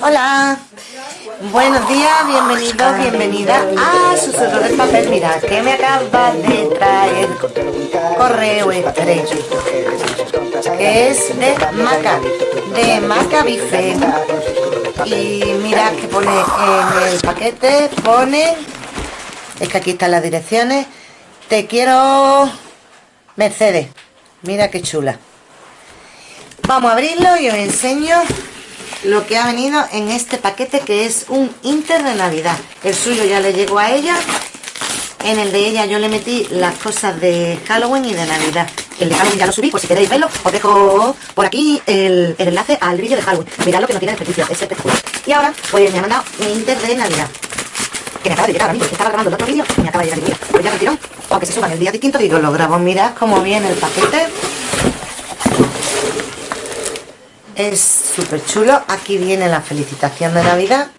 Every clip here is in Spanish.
Hola, buenos días, bienvenidos, bienvenida a Susurro del Papel. Mira, que me acaba de traer correo estrecho, que es de Maca, de Maca Bife. Y mira que pone en el paquete, pone, es que aquí están las direcciones, te quiero Mercedes. Mira qué chula. Vamos a abrirlo y os enseño lo que ha venido en este paquete que es un Inter de Navidad. El suyo ya le llegó a ella. En el de ella yo le metí las cosas de Halloween y de Navidad. El de Halloween ya lo subí, por si queréis verlo, os dejo por aquí el, enlace al vídeo de Halloween. Mirad lo que no tiene desperdicio, es espectacular. Y ahora, pues me ha mandado mi Inter de Navidad. Que me acaba de llegar a mí, porque estaba grabando el otro vídeo y me acaba de llegar el vídeo. Pues ya retiró, aunque se suban el día distinto, digo, lo grabo, mirad cómo viene el paquete es súper chulo. Aquí viene la felicitación de navidad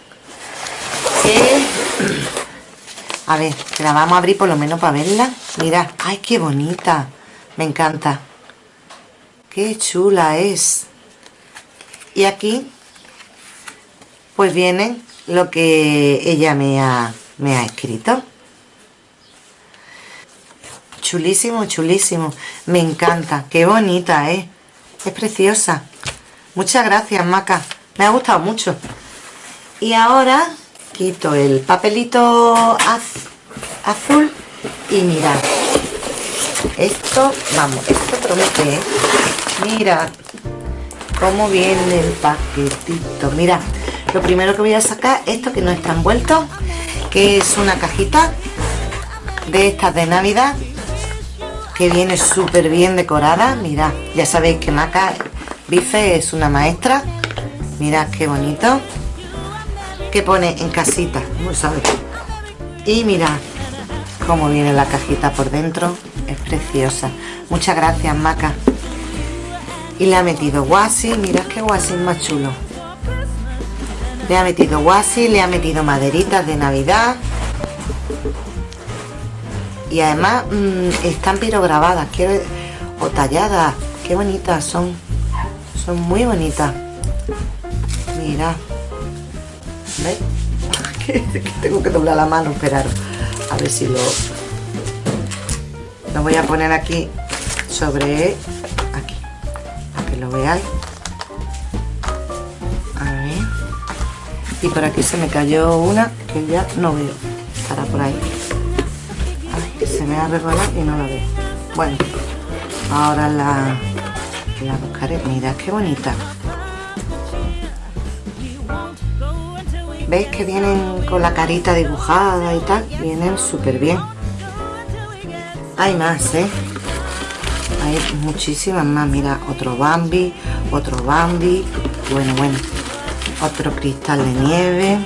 a ver que la vamos a abrir por lo menos para verla. Mirad ay qué bonita. Me encanta. Qué chula es. Y aquí pues viene lo que ella me ha, me ha escrito. Chulísimo chulísimo. Me encanta. Qué bonita ¿eh? es preciosa Muchas gracias, Maca. Me ha gustado mucho. Y ahora quito el papelito azul y mirad. Esto, vamos, esto promete, ¿eh? Mira cómo viene el paquetito. Mira, lo primero que voy a sacar, esto que no está envuelto, que es una cajita de estas de Navidad que viene súper bien decorada. Mira, ya sabéis que Maca Bife es una maestra. Mirad qué bonito. Que pone en casita, no sabe. Y mirad cómo viene la cajita por dentro. Es preciosa. Muchas gracias, Maca. Y le ha metido guasi. Mirad qué guasi más chulo. Le ha metido guasi, le ha metido maderitas de Navidad. Y además mm, están pirograbadas, quiero o talladas. Qué bonitas son muy bonitas. Mira. ¿veis? tengo que doblar la mano esperar. A ver si lo lo voy a poner aquí sobre aquí para que lo veáis. A ver. Y por aquí se me cayó una que ya no veo. Estará por ahí. Se me ha regalado y no la veo. Bueno ahora la la buscaré mira qué bonita. Veis que vienen con la carita dibujada y tal vienen súper bien. Hay más ¿eh? hay muchísimas más. Mira otro Bambi otro Bambi. Bueno bueno. Otro cristal de nieve.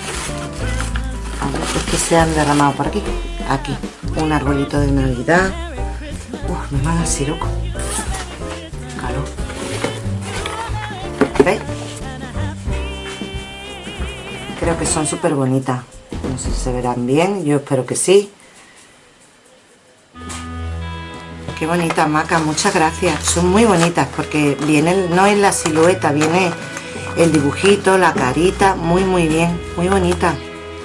Es que se han derramado por aquí. Aquí. Un arbolito de navidad. Uf, me va a siroco Creo que son súper bonitas. No sé si se verán bien, yo espero que sí. Qué bonita maca, muchas gracias. Son muy bonitas porque viene, no es la silueta, viene el dibujito, la carita, muy muy bien, muy bonita.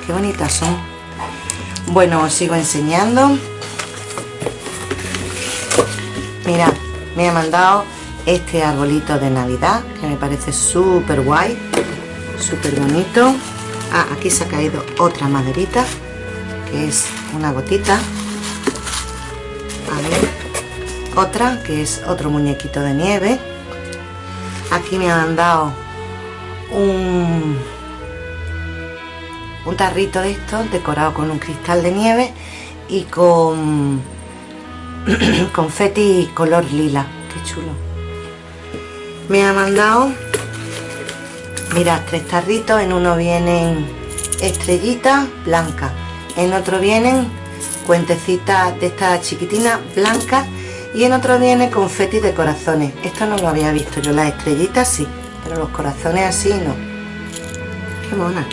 Qué bonitas son. Bueno, os sigo enseñando. Mira, me ha mandado este arbolito de navidad que me parece súper guay súper bonito ah, aquí se ha caído otra maderita que es una gotita. A ver otra que es otro muñequito de nieve. Aquí me han dado un un tarrito de estos decorado con un cristal de nieve y con confeti color lila. Qué chulo. Me ha mandado mira tres tarritos en uno vienen estrellitas blancas en otro vienen cuentecitas de estas chiquitinas blancas y en otro viene confeti de corazones. Esto no lo había visto yo las estrellitas sí pero los corazones así no. Qué mona.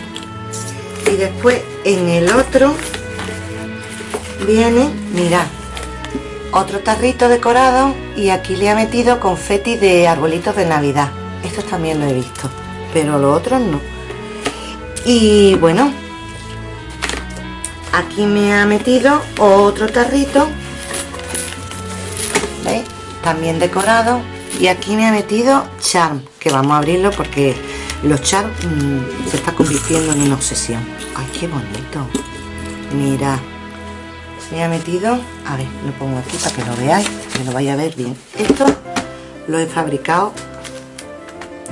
Y después en el otro viene mirad otro tarrito decorado y aquí le ha metido confeti de arbolitos de navidad. Estos también lo he visto pero los otros no. Y bueno aquí me ha metido otro tarrito ¿veis? también decorado. Y aquí me ha metido charm que vamos a abrirlo porque los charm mm, se está convirtiendo en una obsesión. Ay qué bonito. Mira me ha metido a ver lo pongo aquí para que lo veáis que lo vaya a ver bien. Esto lo he fabricado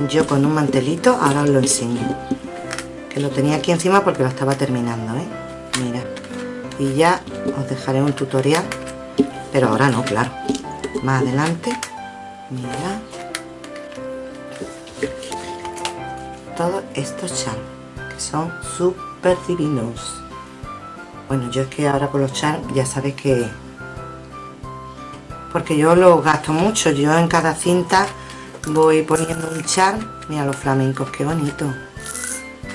yo con un mantelito ahora os lo enseño. Que lo tenía aquí encima porque lo estaba terminando ¿eh? mira. Y ya os dejaré un tutorial. Pero ahora no claro. Más adelante. Mira. Todos estos charms que son súper divinos. Bueno yo es que ahora con los charms ya sabéis que porque yo lo gasto mucho. Yo en cada cinta voy poniendo un charm mira los flamencos qué bonito.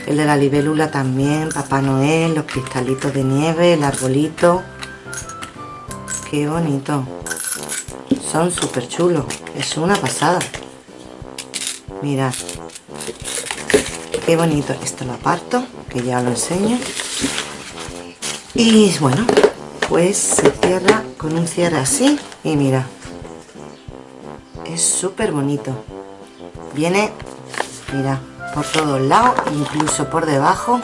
El de la libélula también papá noel los cristalitos de nieve el arbolito. Qué bonito. Son súper chulos. Es una pasada. Mirad qué bonito. Esto lo aparto que ya lo enseño. Y bueno pues se cierra con un cierre así. Y mira es súper bonito. Viene mira por todos lados incluso por debajo.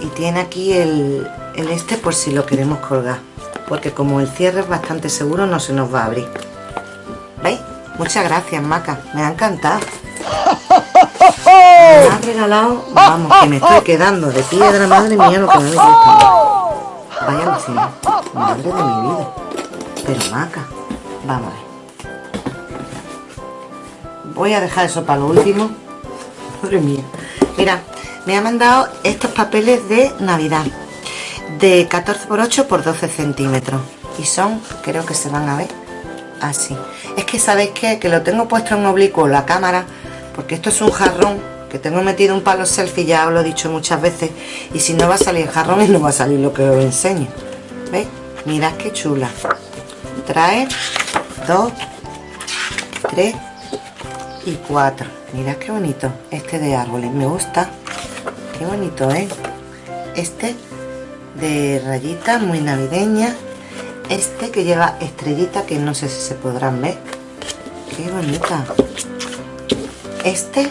Y tiene aquí el, el este por si lo queremos colgar porque como el cierre es bastante seguro no se nos va a abrir. ¿veis? muchas gracias Maca. Me ha encantado. Me ha regalado vamos que me estoy quedando de piedra madre mía lo que me gusta vaya madre de mi vida. Pero Maca vamos a ver voy a dejar eso para lo último. Madre mía. Mira me ha mandado estos papeles de navidad. De 14 por 8 por 12 centímetros. Y son creo que se van a ver así. Es que sabéis que lo tengo puesto en oblicuo la cámara porque esto es un jarrón que tengo metido un palo selfie ya os lo he dicho muchas veces y si no va a salir jarrón y no va a salir lo que os enseño. ¿veis? mirad qué chula. Trae dos tres y cuatro. Mirad qué bonito este de árboles me gusta. Qué bonito ¿eh? este de rayita muy navideña. Este que lleva estrellita que no sé si se podrán ver. Qué bonita. Este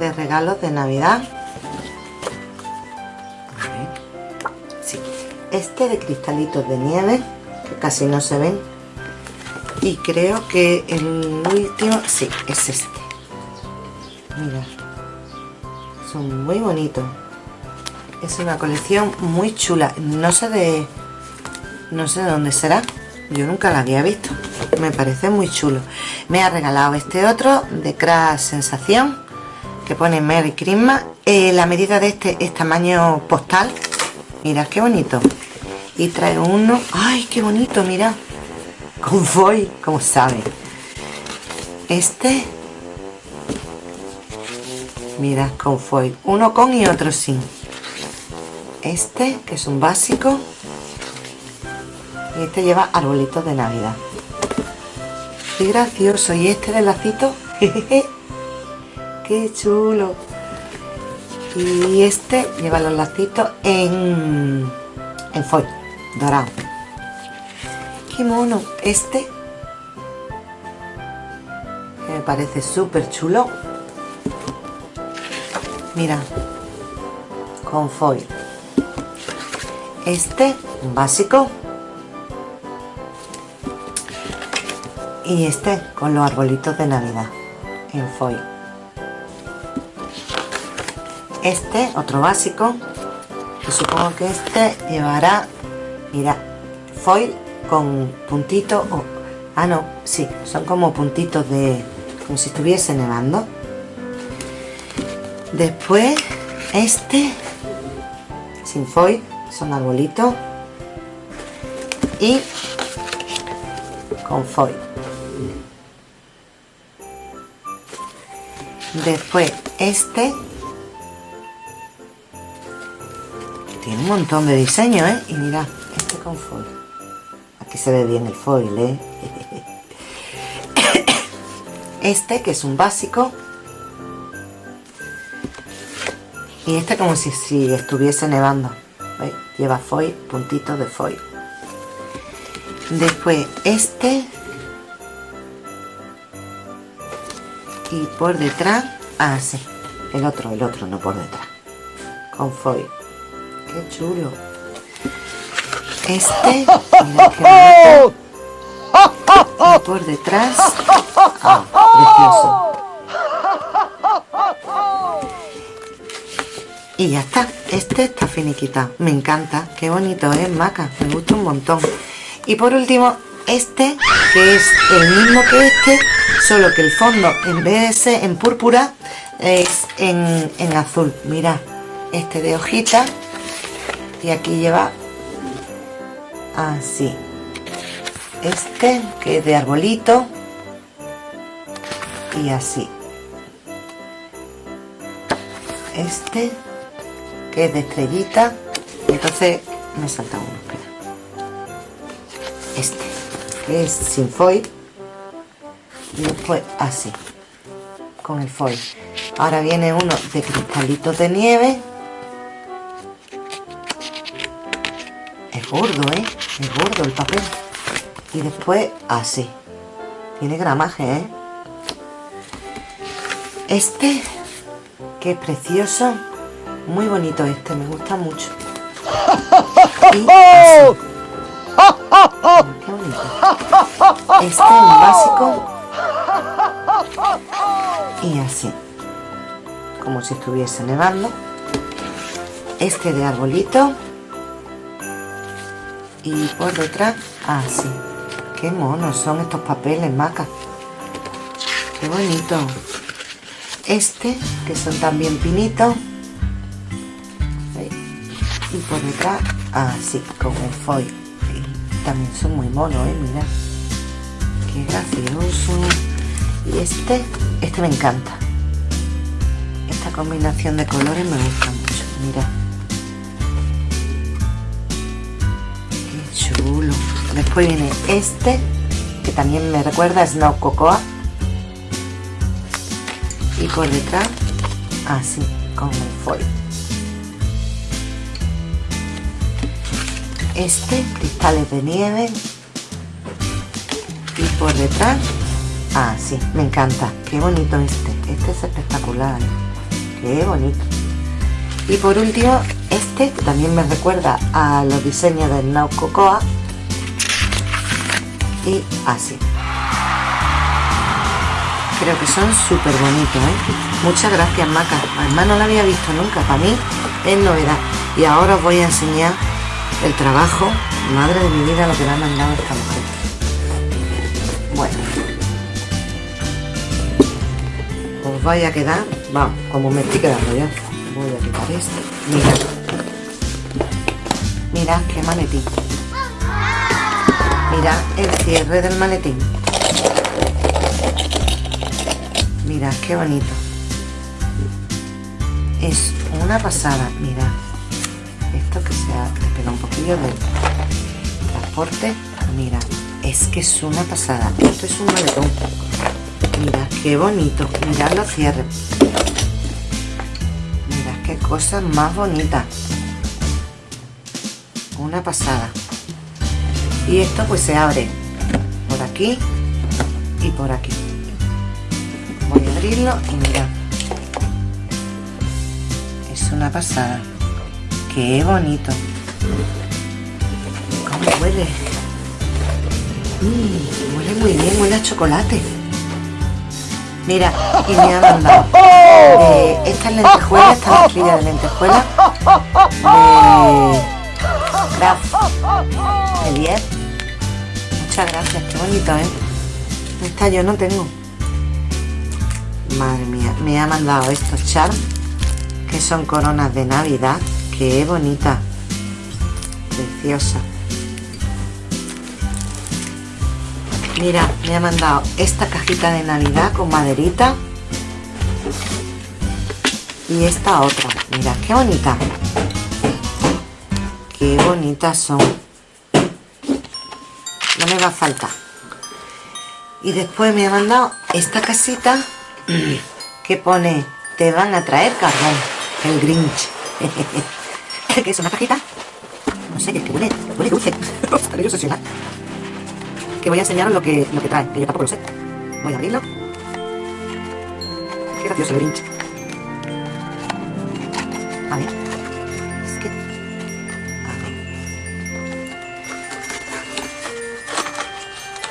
de regalos de navidad. Sí. este de cristalitos de nieve que casi no se ven y creo que el último sí es este. Mira. Son muy bonitos. Es una colección muy chula. No sé de no sé de dónde será. Yo nunca la había visto. Me parece muy chulo. Me ha regalado este otro de Crash Sensación que pone Merry Christmas. Eh, la medida de este es tamaño postal. Mira qué bonito. Y trae uno. Ay qué bonito mira con foil como sabe. Este mira con foil uno con y otro sin. Este que es un básico. Y este lleva arbolitos de navidad. Qué gracioso. Y este de lacito. Qué chulo. Y este lleva los lacitos en en foil dorado qué mono este. Me parece súper chulo. Mira con foil. Este básico. Y este con los arbolitos de navidad en foil. Este otro básico. Y supongo que este llevará mira foil con puntitos o ah no sí son como puntitos de como si estuviese nevando. Después este sin foil son arbolitos y con foil después este tiene un montón de diseño ¿eh? y mira este con foil se ve bien el foil ¿eh? este que es un básico. Y este como si, si estuviese nevando ¿Veis? lleva foil puntitos de foil. Después este. Y por detrás ah sí el otro el otro no por detrás. Con foil. Qué chulo este mira y por detrás ah, precioso. Y ya está este está finiquitado me encanta qué bonito es maca me gusta un montón. Y por último este que es el mismo que este solo que el fondo en vez de ser en púrpura es en, en azul. Mira este de hojita y aquí lleva así este que es de arbolito. Y así. Este que es de estrellita. Entonces me salta uno espera. Este que es sin foil. Y después así. Con el foil. Ahora viene uno de cristalitos de nieve. Es gordo eh es gordo el papel y después así tiene gramaje ¿eh? este que es precioso muy bonito este, me gusta mucho. Y así. Qué bonito. Este es básico. Y así. Como si estuviese nevando. Este de arbolito. Y por detrás, así. Qué monos son estos papeles, maca. Qué bonito. Este, que son también pinitos. Y por detrás así con el foil. También son muy monos ¿eh? mira. Qué gracioso. Y este este me encanta. Esta combinación de colores me gusta mucho. Mira después viene este que también me recuerda a Snow Cocoa. Y por detrás así con el foil. Este cristales de nieve. Y por detrás ah sí me encanta. Qué bonito este. Este es espectacular. Qué bonito. Y por último este también me recuerda a los diseños del Now Cocoa y así creo que son súper bonitos ¿eh? muchas gracias Maca además no lo había visto nunca para mí es novedad y ahora os voy a enseñar el trabajo, madre de mi vida, lo que me ha mandado esta mujer. Bueno. Os vaya a quedar, vamos, como me estoy quedando ya. Voy a quitar este. Mirad. Mirad qué maletín. Mirad el cierre del maletín. Mirad qué bonito. Es una pasada, mirad que se ha pegado un poquillo del transporte mira. Es que es una pasada. Esto es un maletón. Mira qué bonito. Mirad los cierres. Mira qué cosa más bonita. Una pasada y esto pues se abre por aquí y por aquí voy a abrirlo y mirad es una pasada Qué bonito. ¿Cómo huele? Mm, huele muy bien, huele a chocolate. Mira, y me ha mandado eh, estas lentejuelas, esta mezclilla de lentejuelas de Graf Elier. Muchas gracias, qué bonito, ¿eh? Esta yo no tengo. Madre mía, me ha mandado estos charms que son coronas de Navidad Qué bonita. Preciosa. Mira, me ha mandado esta cajita de Navidad con maderita. Y esta otra. Mira, qué bonita. Qué bonitas son. Me va a faltar. Y después me ha mandado esta casita que pone, te van a traer carbón El Grinch. ¿Qué es una cajita? No sé, que huele, huele dulce. Estaré. Que voy a enseñaros lo que, lo que trae, que yo tampoco lo sé. Voy a abrirlo. Qué gracioso el Grinch. A ver.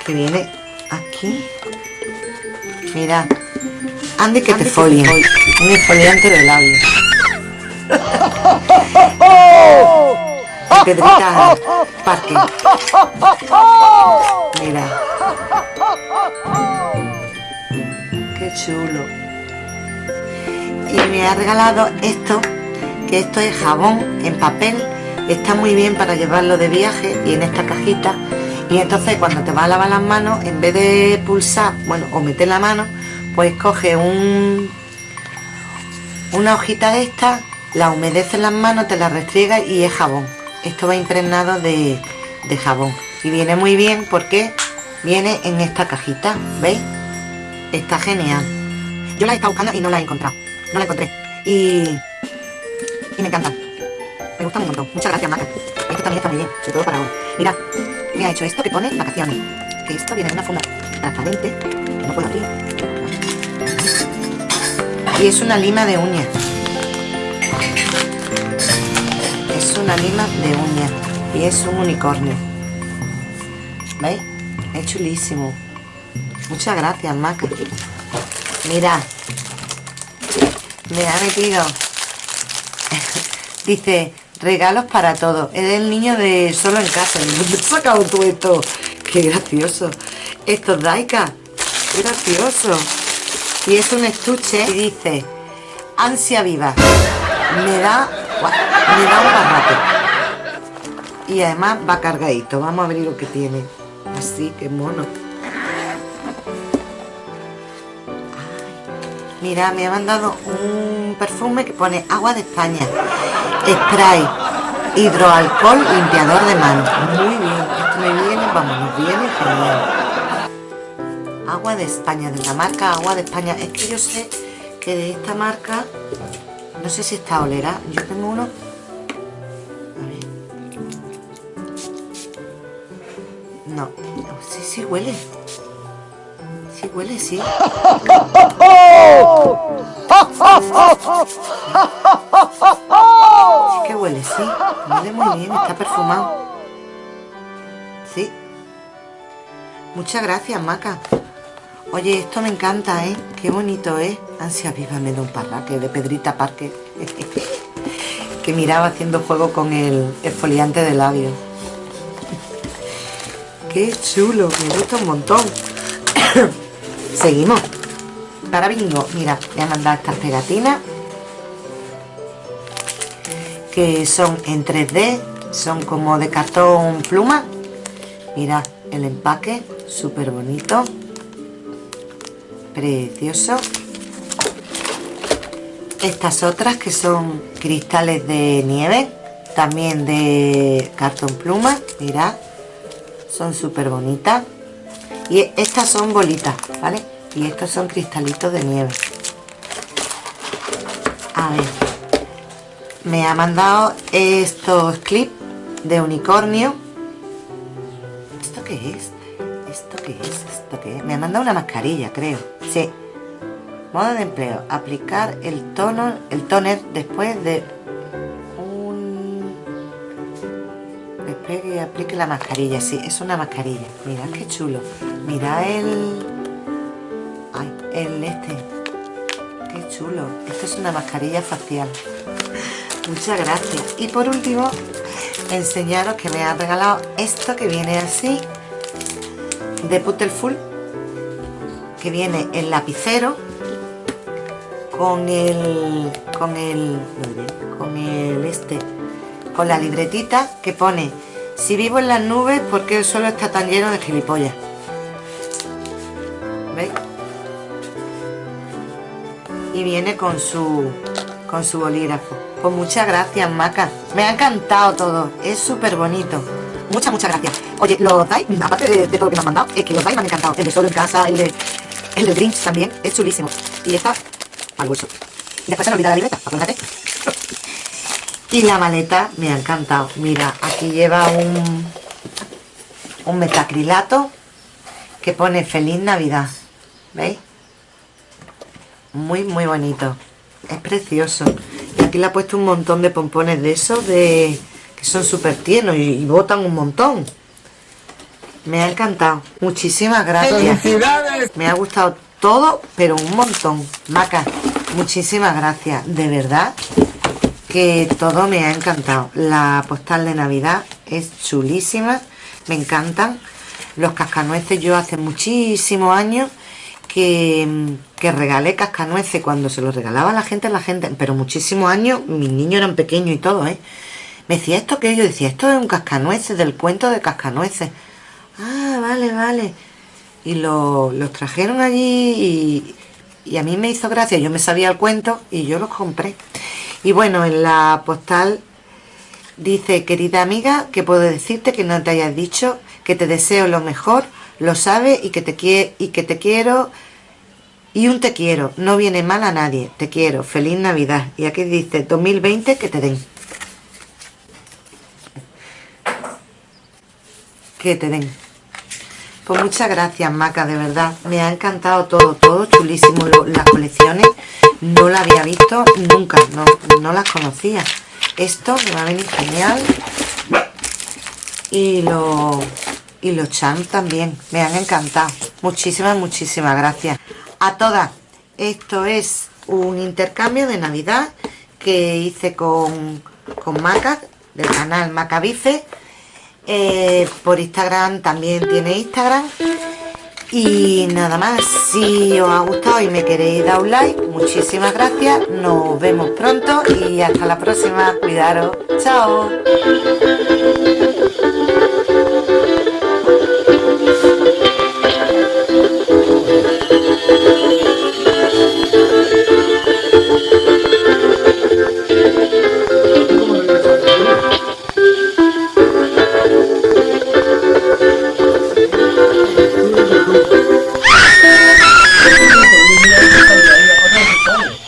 Que viene aquí. Mira. Andy que te folie. Un exfoliante de labios. Pedrita Parque. Mira. Qué chulo. Y me ha regalado esto, que esto es jabón en papel. Está muy bien para llevarlo de viaje y en esta cajita. Y entonces cuando te vas a lavar las manos, en vez de pulsar, bueno, o meter la mano, pues coge un una hojita de esta, la humedece en las manos, te la restriega y es jabón. Esto va impregnado de, de jabón. Y viene muy bien porque viene en esta cajita, ¿veis? Está genial. Yo la he estado buscando y no la he encontrado. No la encontré. Y, y me encanta. Me gusta un montón. Muchas gracias, Maca. Está muy bien, sobre todo para ahora. Mira, me ha hecho esto que pone vacaciones. Que esto viene en una funda transparente, que no puedo abrir. Y es una lima de uñas. Es una lima de uñas. Y es un unicornio. ¿Veis? Es chulísimo. Muchas gracias, Maca. Mira. Me ha metido. Dice, regalos para todos. Es el niño de solo en casa. ¿Dónde has sacado tú esto? Qué gracioso. Esto es Daika. Qué gracioso. Y es un estuche y dice, ansia viva. Me da, me da un barraco. Y además va cargadito. Vamos a ver lo que tiene. Así, que mono. Mira, me ha mandado un perfume que pone agua de España. Spray, hidroalcohol, limpiador de manos. Muy bien, esto me viene, vamos, nos viene genial. Agua de España, de la marca Agua de España. Es que yo sé que de esta marca, no sé si está olera. Yo tengo uno. A ver. No, sí, sí huele. Huele, sí. Sí que huele, sí. Huele muy bien, está perfumado. Sí. Muchas gracias, Maca. Oye, esto me encanta, ¿eh? Qué bonito, ¿eh? Ansia viva me da un parraque de Pedrita Parque. que miraba haciendo juego con el exfoliante de labios. Qué chulo, me gusta un montón. Seguimos. Para bingo, mira, voy a mandar estas pegatinas que son en 3D, son como de cartón pluma. Mira el empaque, súper bonito, precioso. Estas otras que son cristales de nieve, también de cartón pluma, mira, son súper bonitas. Y estas son bolitas, ¿vale? Y estos son cristalitos de nieve. A ver. Me ha mandado estos clips de unicornio. ¿Esto qué es? ¿Esto qué es? ¿Esto qué es? Me ha mandado una mascarilla, creo. Sí. Modo de empleo. Aplicar el tono, el toner después de despegue y aplique la mascarilla. Sí, es una mascarilla. Mirad qué chulo. Mira el... Ay, el este. Qué chulo. Esto es una mascarilla facial. Muchas gracias. Y por último, enseñaros que me ha regalado esto que viene así de Puttelful que viene el lapicero con el con el con el este con la libretita que pone si vivo en las nubes porque el suelo está tan lleno de gilipollas ¿veis? y viene con su con su bolígrafo. Pues muchas gracias Maca. Me ha encantado todo. Es súper bonito muchas muchas gracias. Oye los dais aparte de, todo lo que me han mandado es que los dais me han encantado. El de solo en casa el de el de Grinch también es chulísimo. Y está al bolso y después se me olvida la libreta acuérdate y la maleta me ha encantado. Mira aquí lleva un un metacrilato que pone feliz navidad veis muy muy bonito. Es precioso. Y aquí le ha puesto un montón de pompones de esos de que son súper tiernos y, botan un montón. Me ha encantado. Muchísimas gracias. Me ha gustado todo pero un montón. Maca muchísimas gracias. De verdad que todo me ha encantado la postal de navidad es chulísima me encantan los cascanueces yo hace muchísimos años que, que regalé cascanueces cuando se los regalaba a la gente, la gente, pero muchísimos años, mis niños eran pequeños y todo, ¿eh? Me decía, ¿esto que Yo decía, esto es un cascanueces, del cuento de cascanueces. Ah, vale, vale. Y los trajeron allí y, y a mí me hizo gracia, yo me sabía el cuento y yo los compré. Y bueno, en la postal dice, querida amiga, que puedo decirte que no te hayas dicho, que te deseo lo mejor, lo sabes y que te, y que te quiero y un te quiero, no viene mal a nadie, te quiero, feliz Navidad. Y aquí dice 2020 que te den. Que te den. Pues muchas gracias Maca, de verdad, me ha encantado todo, todo chulísimo, las colecciones, no la había visto nunca, no, no las conocía. Esto me va a venir genial. Y los y los cham también, me han encantado. Muchísimas, muchísimas gracias. A todas, esto es un intercambio de Navidad que hice con, con Maca, del canal Macabife. Eh, por Instagram también tiene Instagram. Y nada más, si os ha gustado y me queréis dar un like, muchísimas gracias. Nos vemos pronto y hasta la próxima. Cuidaros. Chao.